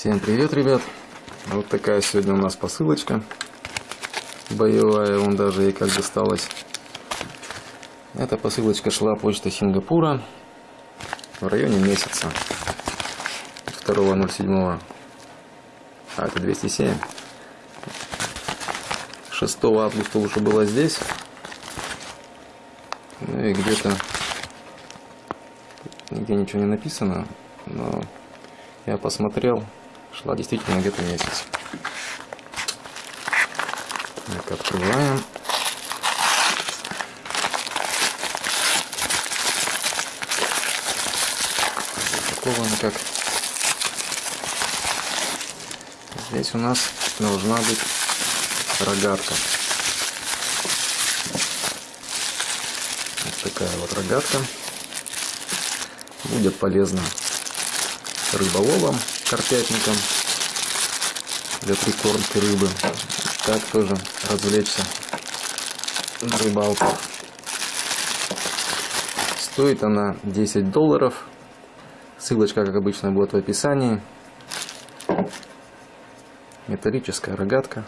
Всем привет, ребят! Вот такая сегодня у нас посылочка боевая, он даже ей как досталась. Эта посылочка шла почта Сингапура в районе месяца 2.07. А, это 207. 6 августа уже была здесь. Ну и где-то нигде ничего не написано, но я посмотрел, шла действительно где-то месяц. Так, открываем. Упакован как. Здесь у нас должна быть рогатка. Вот такая вот рогатка. Будет полезна рыболовом, карпятником для прикормки рыбы. Так тоже развлечься на рыбалку. Стоит она 10 долларов. Ссылочка, как обычно, будет в описании. Металлическая рогатка.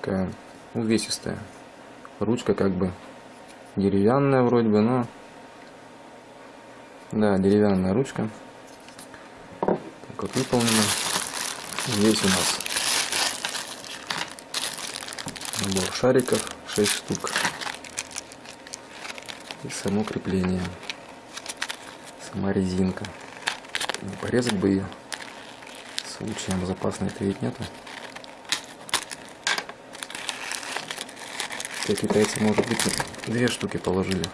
Такая увесистая. Ручка как бы деревянная вроде бы, но да, деревянная ручка. Вот выполнена. Здесь у нас набор шариков, 6 штук. И само крепление. Сама резинка. Не порезать бы ее. Случаем запасной-то ведь нету. Те китайцы, может быть, две штуки положили.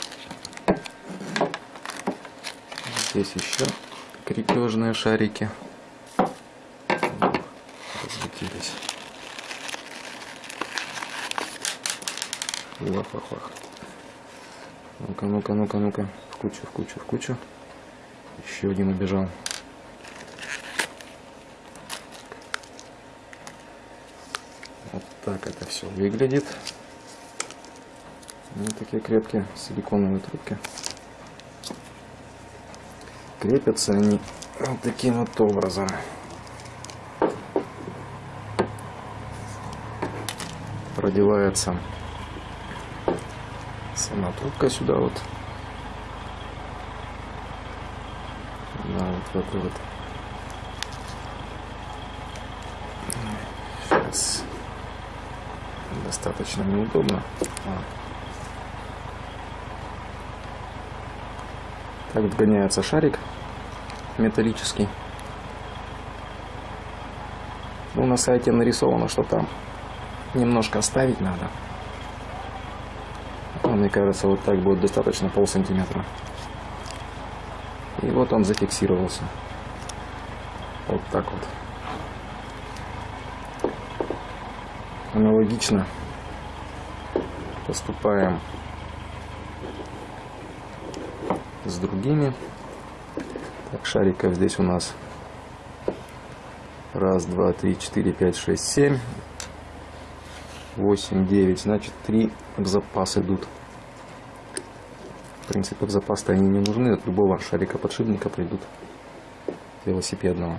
Здесь еще крепежные шарики. Разлетелись. Лах-лах-лах. Ну-ка, ну-ка, ну-ка, ну-ка. В кучу, в кучу, в кучу. Еще один убежал. Вот так это все выглядит. Вот такие крепкие силиконовые трубки. Крепятся они вот таким вот образом. Продевается сама трубка сюда вот. Да, вот в эту вот. Сейчас достаточно неудобно. А. Так вгоняется шарик металлический. Ну, на сайте нарисовано, что там немножко оставить надо. Но, мне кажется, вот так будет достаточно пол сантиметра. И вот он зафиксировался. Вот так вот. Аналогично поступаем с другими. Так, шариков здесь у нас раз, два, три, четыре, пять, шесть, семь, восемь, девять. Значит, три в запас идут. В принципе, в запас-то они не нужны. От любого шарика подшипника придут велосипедного.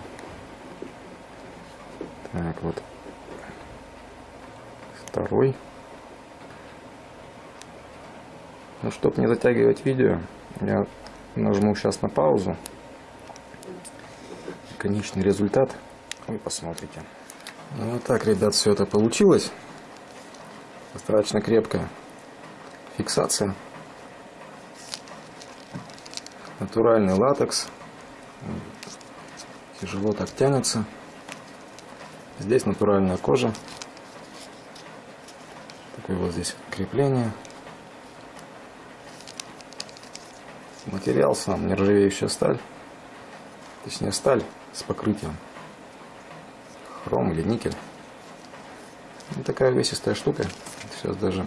Так, вот. Второй. Ну, чтобы не затягивать видео, я нажму сейчас на паузу. Конечный результат вы посмотрите. Ну, вот так, ребят, все это получилось. Достаточно крепкая фиксация. Натуральный латекс. Тяжело так тянется. Здесь натуральная кожа. Такое вот здесь крепление. Материал сам нержавеющая сталь. Точнее сталь с покрытием. Хром или никель. Вот такая весистая штука. Сейчас даже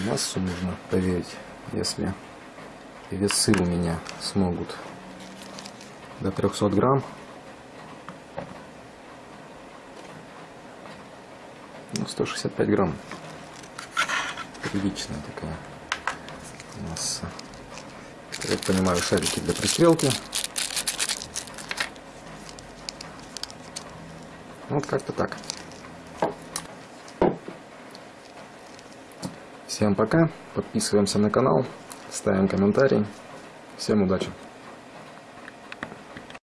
массу нужно проверить, если весы у меня смогут до 300 грамм. Ну, 165 грамм. Приличная такая масса. Я понимаю, шарики для пристрелки. Вот как-то так. Всем пока. Подписываемся на канал. Ставим комментарий. Всем удачи.